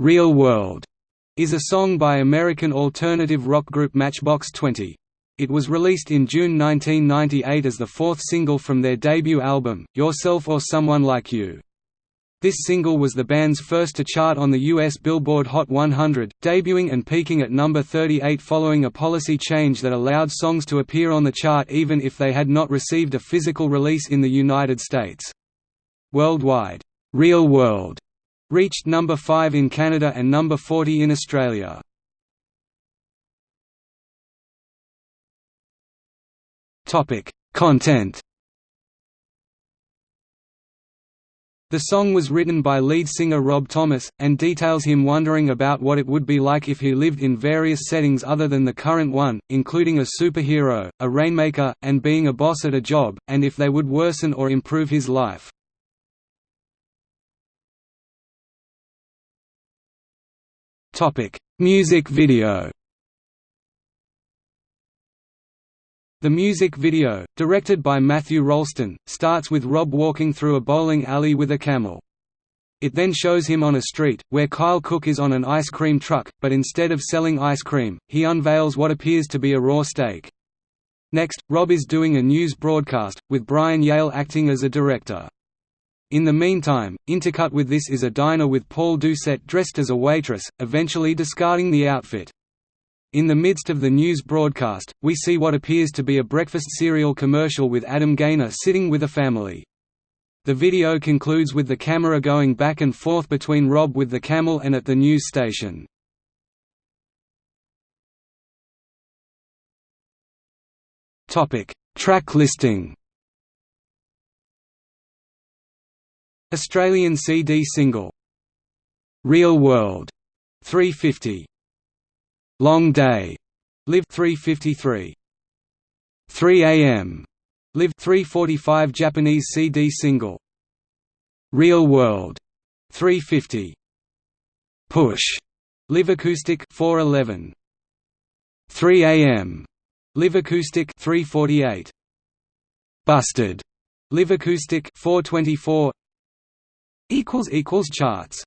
Real World is a song by American alternative rock group Matchbox 20. It was released in June 1998 as the fourth single from their debut album, Yourself or Someone Like You. This single was the band's first to chart on the US Billboard Hot 100, debuting and peaking at number 38 following a policy change that allowed songs to appear on the chart even if they had not received a physical release in the United States. Worldwide, Real World reached number 5 in Canada and number 40 in Australia. Content The song was written by lead singer Rob Thomas, and details him wondering about what it would be like if he lived in various settings other than the current one, including a superhero, a rainmaker, and being a boss at a job, and if they would worsen or improve his life. Music video The music video, directed by Matthew Rolston, starts with Rob walking through a bowling alley with a camel. It then shows him on a street, where Kyle Cook is on an ice cream truck, but instead of selling ice cream, he unveils what appears to be a raw steak. Next, Rob is doing a news broadcast, with Brian Yale acting as a director. In the meantime, intercut with this is a diner with Paul Doucette dressed as a waitress, eventually discarding the outfit. In the midst of the news broadcast, we see what appears to be a breakfast cereal commercial with Adam Gaynor sitting with a family. The video concludes with the camera going back and forth between Rob with the camel and at the news station. Track listing Australian CD single Real World 350 Long Day, Live 353. 3 AM, Live 345 Japanese CD single. Real World, 350. Push, Live Acoustic 411. 3 AM, Live Acoustic 348. Busted, Live Acoustic 424. Equals equals charts